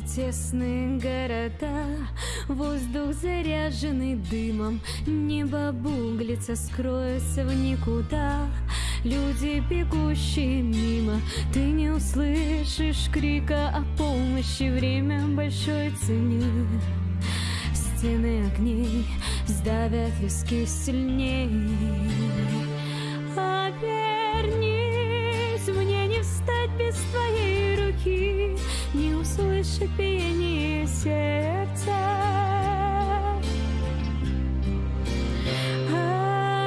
тесные города Воздух заряженный дымом Небо буглится, скроется в никуда. Люди, бегущие мимо Ты не услышишь крика о помощи Время большой цене. Стены огней сдавят виски сильней Не услышать биение сердца.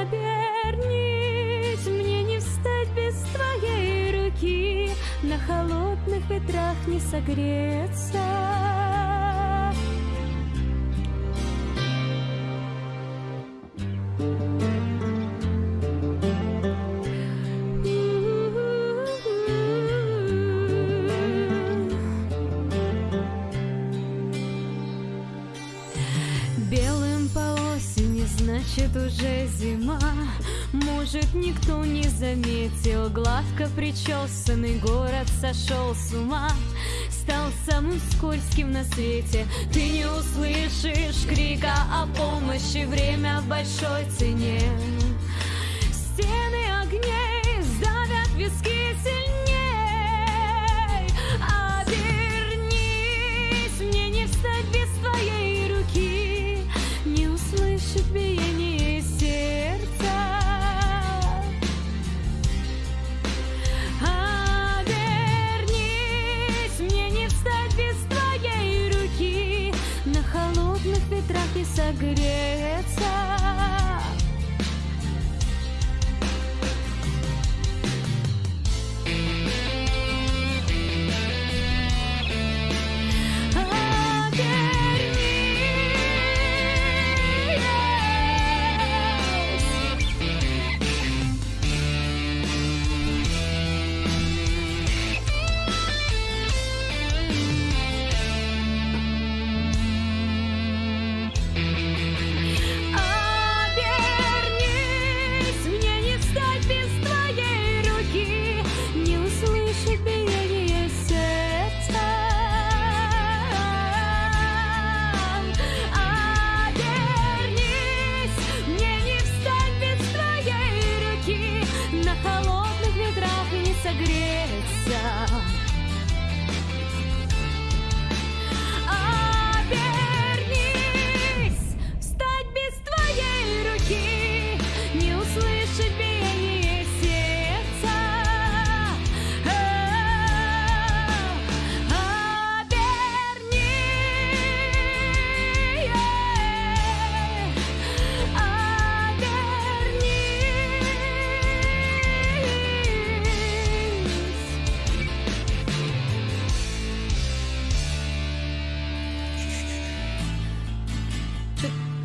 Обернись, мне не встать без твоей руки. На холодных ветрах не согреться Белым по осени, значит уже зима. Может никто не заметил Гладко причесанный город сошел с ума. Стал самым скользким на свете. Ты не услышишь крика о помощи Время в большой цене согреться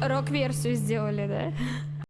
рок-версию сделали, да?